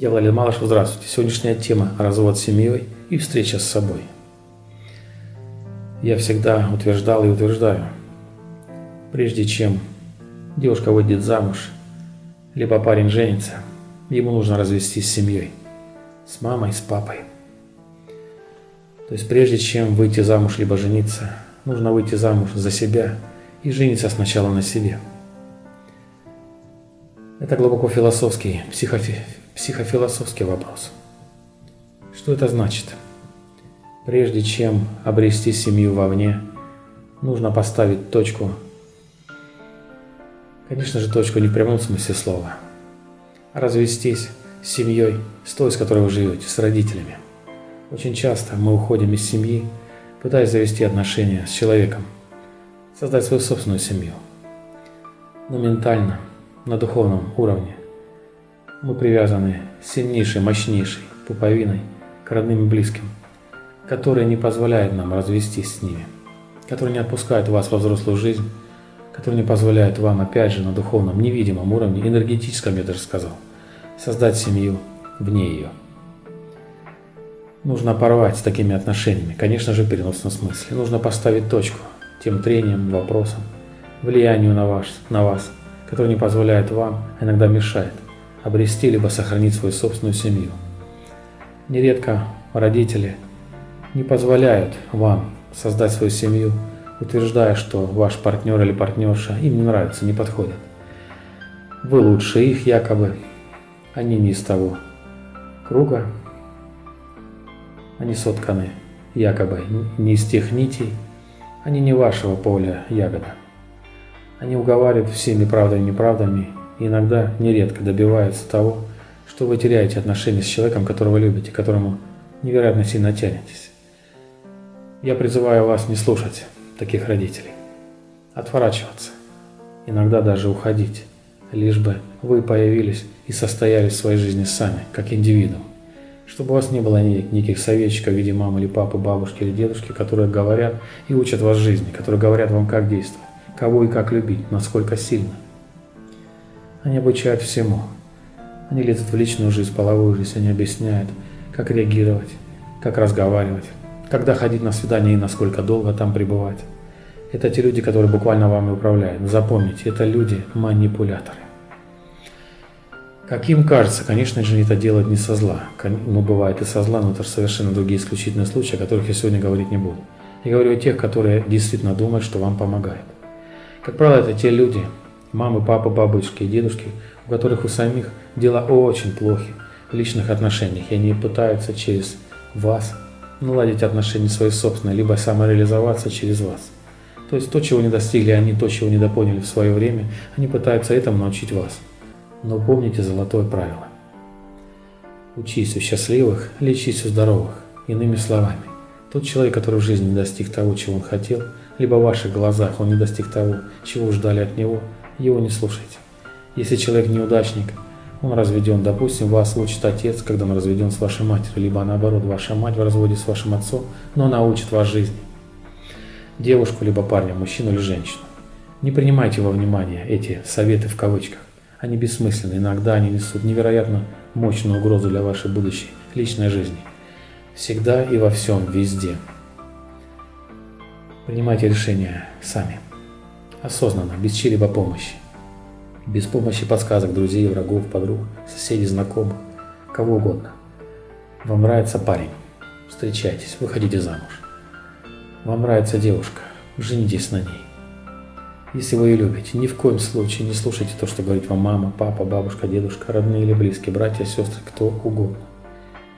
Я Владимир Малышев, здравствуйте. Сегодняшняя тема – развод с семьей и встреча с собой. Я всегда утверждал и утверждаю, прежде чем девушка выйдет замуж, либо парень женится, ему нужно развестись с семьей, с мамой, с папой. То есть прежде чем выйти замуж либо жениться, нужно выйти замуж за себя и жениться сначала на себе. Это глубоко философский, психофи, психофилософский вопрос. Что это значит? Прежде чем обрести семью вовне, нужно поставить точку. Конечно же, точку не в прямом смысле слова. А развестись с семьей, с той, с которой вы живете, с родителями. Очень часто мы уходим из семьи, пытаясь завести отношения с человеком, создать свою собственную семью. Но ментально, на духовном уровне мы привязаны сильнейшей, мощнейшей пуповиной к родным и близким, которая не позволяет нам развестись с ними, которая не отпускает вас во взрослую жизнь, которая не позволяет вам, опять же, на духовном, невидимом уровне, энергетическом, я даже сказал, создать семью вне ее. Нужно порвать с такими отношениями, конечно же, в переносном смысле. Нужно поставить точку тем трениям, вопросам, влиянию на вас, на вас, которое не позволяет вам, а иногда мешает – обрести либо сохранить свою собственную семью. Нередко родители не позволяют вам создать свою семью, утверждая, что ваш партнер или партнерша им не нравится, не подходит. Вы лучше их якобы, они не из того круга, они сотканы якобы не из тех нитей, они не вашего поля ягода. Они уговаривают всеми правдами и неправдами иногда, нередко добивается того, что вы теряете отношения с человеком, которого любите, которому невероятно сильно тянетесь. Я призываю вас не слушать таких родителей, отворачиваться, иногда даже уходить, лишь бы вы появились и состоялись в своей жизни сами, как индивидуум, чтобы у вас не было никаких советчиков в виде мамы или папы, бабушки или дедушки, которые говорят и учат вас жизни, которые говорят вам, как действовать, кого и как любить, насколько сильно – они обучают всему. Они лезут в личную жизнь, половую жизнь, они объясняют, как реагировать, как разговаривать, когда ходить на свидание и насколько долго там пребывать. Это те люди, которые буквально вами управляют. Запомните, это люди-манипуляторы. Как им кажется, конечно же, это делать не со зла. Ну, бывает и со зла, но это же совершенно другие исключительные случаи, о которых я сегодня говорить не буду. Я говорю о тех, которые действительно думают, что вам помогают. Как правило, это те люди, Мамы, папы, бабушки и дедушки, у которых у самих дела очень плохи в личных отношениях, и они пытаются через вас наладить отношения свои собственные, либо самореализоваться через вас. То есть то, чего не достигли они, то, чего не допоняли в свое время, они пытаются этому научить вас. Но помните золотое правило. Учись у счастливых, лечись у здоровых. Иными словами, тот человек, который в жизни не достиг того, чего он хотел, либо в ваших глазах он не достиг того, чего ждали от него, его не слушайте. Если человек неудачник, он разведен, допустим, вас учит отец, когда он разведен с вашей матерью, либо наоборот, ваша мать в разводе с вашим отцом, но научит вас жизни. Девушку, либо парня, мужчину или женщину. Не принимайте во внимание эти советы в кавычках. Они бессмысленны, иногда они несут невероятно мощную угрозу для вашей будущей личной жизни. Всегда и во всем, везде. Принимайте решения сами осознанно, без чьей-либо помощи. Без помощи подсказок друзей, врагов, подруг, соседей, знакомых, кого угодно. Вам нравится парень? Встречайтесь, выходите замуж. Вам нравится девушка? Женитесь на ней. Если вы ее любите, ни в коем случае не слушайте то, что говорит вам мама, папа, бабушка, дедушка, родные или близкие, братья, сестры, кто угодно.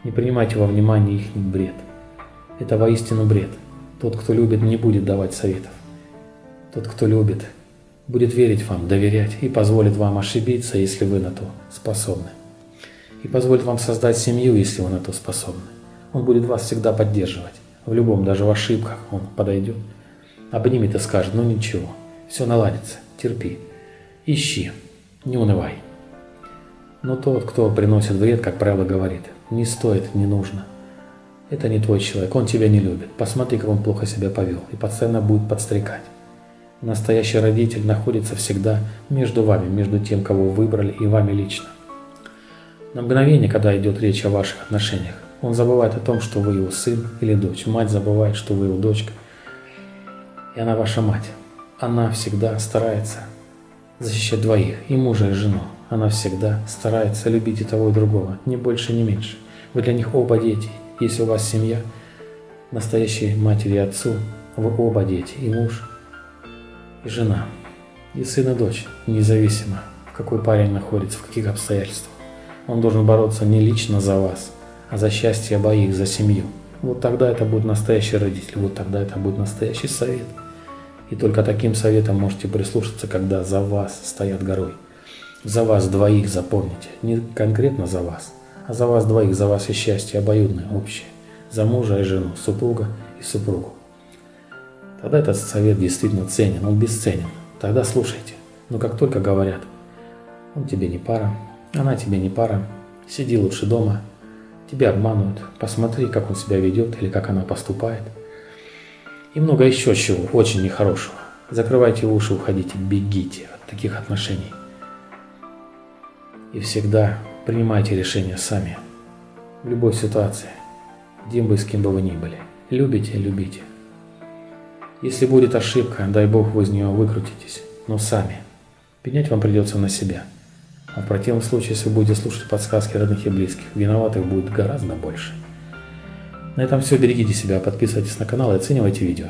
Не принимайте во внимание их бред. Это воистину бред. Тот, кто любит, не будет давать советов. Тот, кто любит, будет верить вам, доверять и позволит вам ошибиться, если вы на то способны. И позволит вам создать семью, если вы на то способны. Он будет вас всегда поддерживать. В любом, даже в ошибках он подойдет, обнимет и скажет, ну ничего, все наладится, терпи, ищи, не унывай. Но тот, кто приносит вред, как правило, говорит, не стоит, не нужно. Это не твой человек, он тебя не любит. Посмотри, как он плохо себя повел, и постоянно будет подстрекать. Настоящий родитель находится всегда между вами, между тем, кого выбрали, и вами лично. На мгновение, когда идет речь о ваших отношениях, он забывает о том, что вы его сын или дочь. Мать забывает, что вы его дочка. И она ваша мать. Она всегда старается защищать двоих, и мужа, и жену. Она всегда старается любить и того, и другого, ни больше, ни меньше. Вы для них оба дети. Если у вас семья, настоящей матери и отцу, вы оба дети, и муж, и жена, и сын, и дочь, независимо, какой парень находится, в каких обстоятельствах. Он должен бороться не лично за вас, а за счастье обоих, за семью. Вот тогда это будет настоящий родитель, вот тогда это будет настоящий совет. И только таким советом можете прислушаться, когда за вас стоят горой. За вас двоих запомните, не конкретно за вас, а за вас двоих, за вас и счастье обоюдное, общее. За мужа и жену, супруга и супругу. Тогда этот совет действительно ценен, он бесценен. Тогда слушайте. Но как только говорят, он тебе не пара, она тебе не пара, сиди лучше дома, тебя обманывают, посмотри, как он себя ведет или как она поступает. И много еще чего, очень нехорошего. Закрывайте уши, уходите, бегите от таких отношений. И всегда принимайте решения сами. В любой ситуации, где бы с кем бы вы ни были. Любите, любите. Если будет ошибка, дай Бог вы из нее выкрутитесь, но сами. Пенять вам придется на себя. А в противном случае, если вы будете слушать подсказки родных и близких, виноватых будет гораздо больше. На этом все. Берегите себя, подписывайтесь на канал и оценивайте видео.